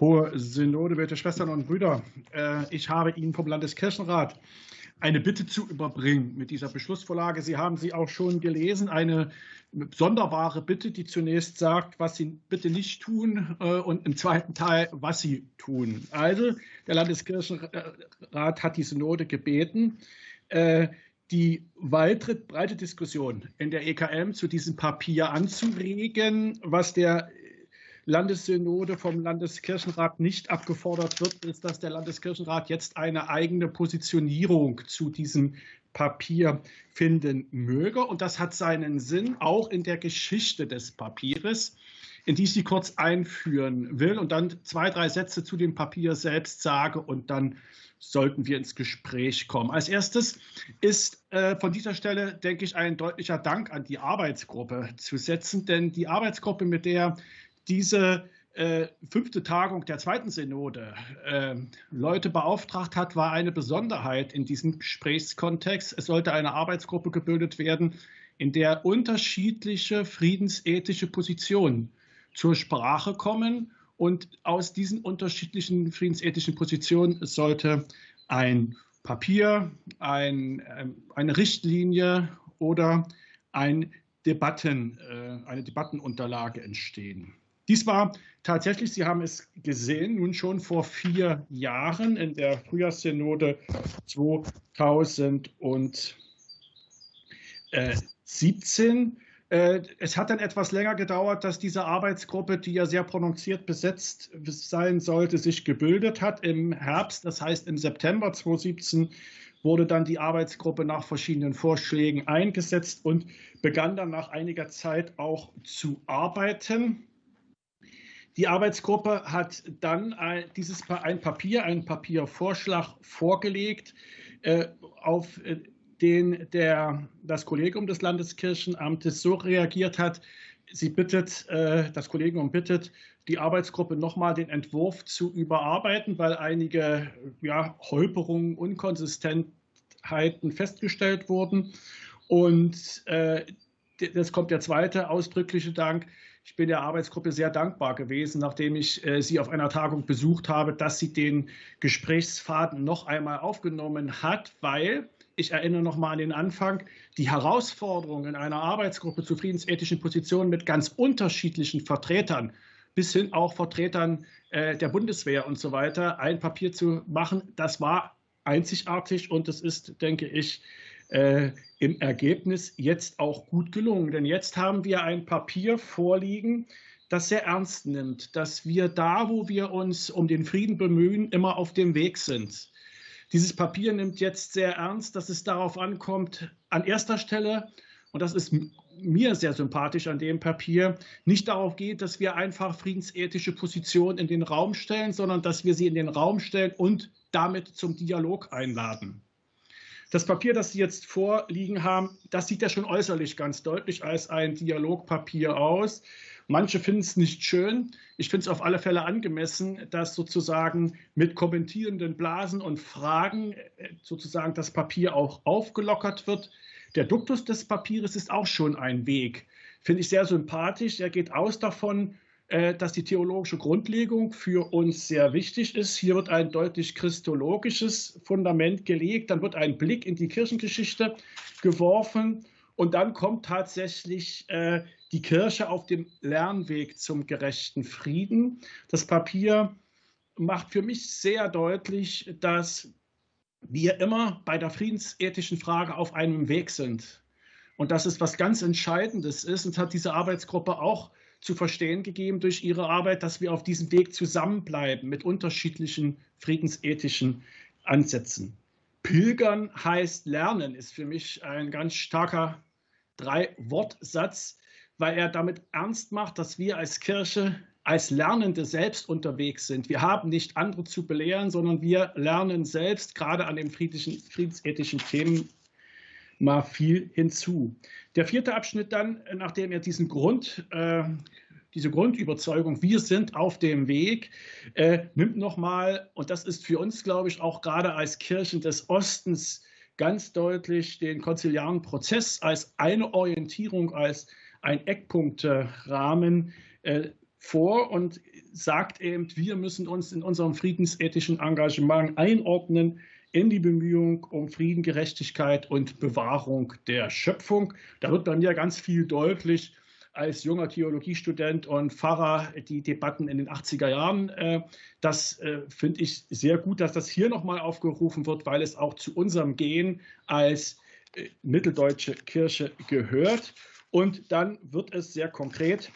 Hohe Synode, werte Schwestern und Brüder, äh, ich habe Ihnen vom Landeskirchenrat eine Bitte zu überbringen mit dieser Beschlussvorlage. Sie haben sie auch schon gelesen, eine sonderbare Bitte, die zunächst sagt, was Sie bitte nicht tun äh, und im zweiten Teil, was Sie tun. Also der Landeskirchenrat hat die Synode gebeten, äh, die weitere breite Diskussion in der EKM zu diesem Papier anzuregen, was der Landessynode vom Landeskirchenrat nicht abgefordert wird, ist, dass der Landeskirchenrat jetzt eine eigene Positionierung zu diesem Papier finden möge. Und das hat seinen Sinn auch in der Geschichte des Papieres, in die ich Sie kurz einführen will und dann zwei, drei Sätze zu dem Papier selbst sage und dann sollten wir ins Gespräch kommen. Als erstes ist äh, von dieser Stelle, denke ich, ein deutlicher Dank an die Arbeitsgruppe zu setzen, denn die Arbeitsgruppe, mit der diese äh, fünfte Tagung der zweiten Synode äh, Leute beauftragt hat, war eine Besonderheit in diesem Gesprächskontext. Es sollte eine Arbeitsgruppe gebildet werden, in der unterschiedliche friedensethische Positionen zur Sprache kommen. Und aus diesen unterschiedlichen friedensethischen Positionen sollte ein Papier, ein, ähm, eine Richtlinie oder ein Debatten, äh, eine Debattenunterlage entstehen. Dies war tatsächlich, Sie haben es gesehen, nun schon vor vier Jahren in der Frühjahrssynode 2017. Äh, es hat dann etwas länger gedauert, dass diese Arbeitsgruppe, die ja sehr prononciert besetzt sein sollte, sich gebildet hat im Herbst. Das heißt, im September 2017 wurde dann die Arbeitsgruppe nach verschiedenen Vorschlägen eingesetzt und begann dann nach einiger Zeit auch zu arbeiten. Die Arbeitsgruppe hat dann ein, dieses, ein Papier, einen Papiervorschlag vorgelegt, äh, auf äh, den der, das Kollegium des Landeskirchenamtes so reagiert hat. Sie bittet, äh, das Kollegium bittet, die Arbeitsgruppe nochmal den Entwurf zu überarbeiten, weil einige ja, Holperungen, Unkonsistentheiten festgestellt wurden. Und äh, das kommt der zweite ausdrückliche Dank. Ich bin der Arbeitsgruppe sehr dankbar gewesen, nachdem ich äh, sie auf einer Tagung besucht habe, dass sie den Gesprächsfaden noch einmal aufgenommen hat, weil ich erinnere noch mal an den Anfang, die Herausforderung in einer Arbeitsgruppe zu friedensethischen Positionen mit ganz unterschiedlichen Vertretern bis hin auch Vertretern äh, der Bundeswehr und so weiter ein Papier zu machen, das war einzigartig und es ist, denke ich, äh, im Ergebnis jetzt auch gut gelungen. Denn jetzt haben wir ein Papier vorliegen, das sehr ernst nimmt, dass wir da, wo wir uns um den Frieden bemühen, immer auf dem Weg sind. Dieses Papier nimmt jetzt sehr ernst, dass es darauf ankommt, an erster Stelle, und das ist mir sehr sympathisch an dem Papier, nicht darauf geht, dass wir einfach friedensethische Positionen in den Raum stellen, sondern dass wir sie in den Raum stellen und damit zum Dialog einladen. Das Papier, das Sie jetzt vorliegen haben, das sieht ja schon äußerlich ganz deutlich als ein Dialogpapier aus. Manche finden es nicht schön. Ich finde es auf alle Fälle angemessen, dass sozusagen mit kommentierenden Blasen und Fragen äh, sozusagen das Papier auch aufgelockert wird. Der Duktus des Papiers ist auch schon ein Weg. Finde ich sehr sympathisch. Er geht aus davon, dass die theologische Grundlegung für uns sehr wichtig ist. Hier wird ein deutlich christologisches Fundament gelegt, dann wird ein Blick in die Kirchengeschichte geworfen und dann kommt tatsächlich äh, die Kirche auf dem Lernweg zum gerechten Frieden. Das Papier macht für mich sehr deutlich, dass wir immer bei der friedensethischen Frage auf einem Weg sind. Und dass es was ganz Entscheidendes ist und hat diese Arbeitsgruppe auch zu verstehen gegeben durch ihre Arbeit, dass wir auf diesem Weg zusammenbleiben mit unterschiedlichen friedensethischen Ansätzen. Pilgern heißt lernen, ist für mich ein ganz starker Drei-Wort-Satz, weil er damit ernst macht, dass wir als Kirche als Lernende selbst unterwegs sind. Wir haben nicht andere zu belehren, sondern wir lernen selbst, gerade an den friedensethischen Themen, mal viel hinzu. Der vierte Abschnitt dann, nachdem er diesen Grund, äh, diese Grundüberzeugung, wir sind auf dem Weg, äh, nimmt nochmal, und das ist für uns, glaube ich, auch gerade als Kirchen des Ostens ganz deutlich den konziliaren Prozess als eine Orientierung, als ein Eckpunktrahmen äh, vor und sagt eben, wir müssen uns in unserem friedensethischen Engagement einordnen in die Bemühung um Frieden, Gerechtigkeit und Bewahrung der Schöpfung. Da wird bei mir ganz viel deutlich als junger Theologiestudent und Pfarrer die Debatten in den 80er Jahren. Äh, das äh, finde ich sehr gut, dass das hier nochmal aufgerufen wird, weil es auch zu unserem Gehen als äh, mitteldeutsche Kirche gehört. Und dann wird es sehr konkret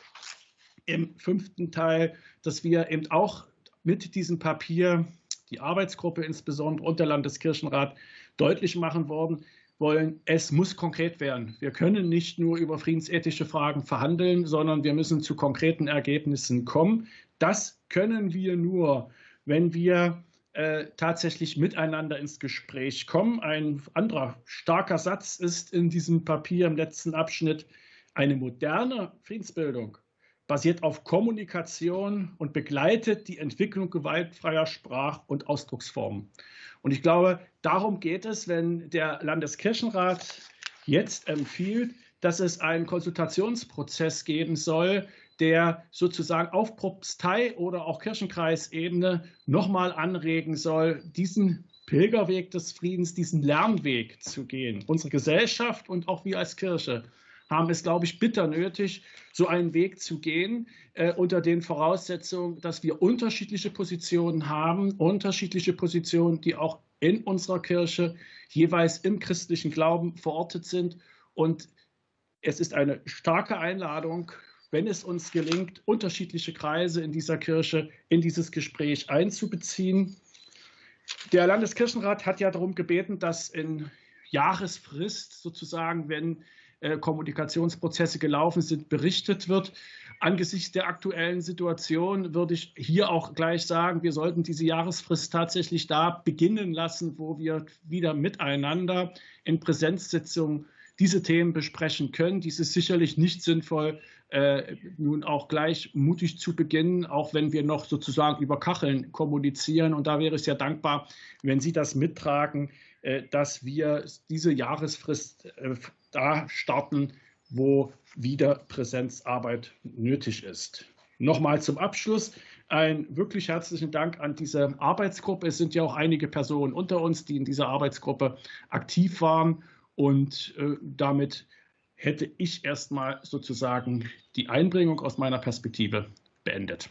im fünften Teil, dass wir eben auch mit diesem Papier, die Arbeitsgruppe insbesondere und der Landeskirchenrat, deutlich machen worden, wollen, es muss konkret werden. Wir können nicht nur über friedensethische Fragen verhandeln, sondern wir müssen zu konkreten Ergebnissen kommen. Das können wir nur, wenn wir äh, tatsächlich miteinander ins Gespräch kommen. Ein anderer starker Satz ist in diesem Papier im letzten Abschnitt, eine moderne Friedensbildung basiert auf Kommunikation und begleitet die Entwicklung gewaltfreier Sprach- und Ausdrucksformen. Und ich glaube, darum geht es, wenn der Landeskirchenrat jetzt empfiehlt, dass es einen Konsultationsprozess geben soll, der sozusagen auf Propstei oder auch Kirchenkreisebene nochmal anregen soll, diesen Pilgerweg des Friedens, diesen Lernweg zu gehen. Unsere Gesellschaft und auch wir als Kirche haben es, glaube ich, bitter nötig, so einen Weg zu gehen, äh, unter den Voraussetzungen, dass wir unterschiedliche Positionen haben, unterschiedliche Positionen, die auch in unserer Kirche jeweils im christlichen Glauben verortet sind. Und es ist eine starke Einladung, wenn es uns gelingt, unterschiedliche Kreise in dieser Kirche in dieses Gespräch einzubeziehen. Der Landeskirchenrat hat ja darum gebeten, dass in Jahresfrist sozusagen, wenn äh, Kommunikationsprozesse gelaufen sind, berichtet wird. Angesichts der aktuellen Situation würde ich hier auch gleich sagen, wir sollten diese Jahresfrist tatsächlich da beginnen lassen, wo wir wieder miteinander in Präsenzsitzungen diese Themen besprechen können. Dies ist sicherlich nicht sinnvoll, äh, nun auch gleich mutig zu beginnen, auch wenn wir noch sozusagen über Kacheln kommunizieren. Und da wäre ich sehr dankbar, wenn Sie das mittragen, äh, dass wir diese Jahresfrist äh, da starten, wo wieder Präsenzarbeit nötig ist. Nochmal zum Abschluss ein wirklich herzlichen Dank an diese Arbeitsgruppe. Es sind ja auch einige Personen unter uns, die in dieser Arbeitsgruppe aktiv waren. Und äh, damit hätte ich erstmal sozusagen die Einbringung aus meiner Perspektive beendet.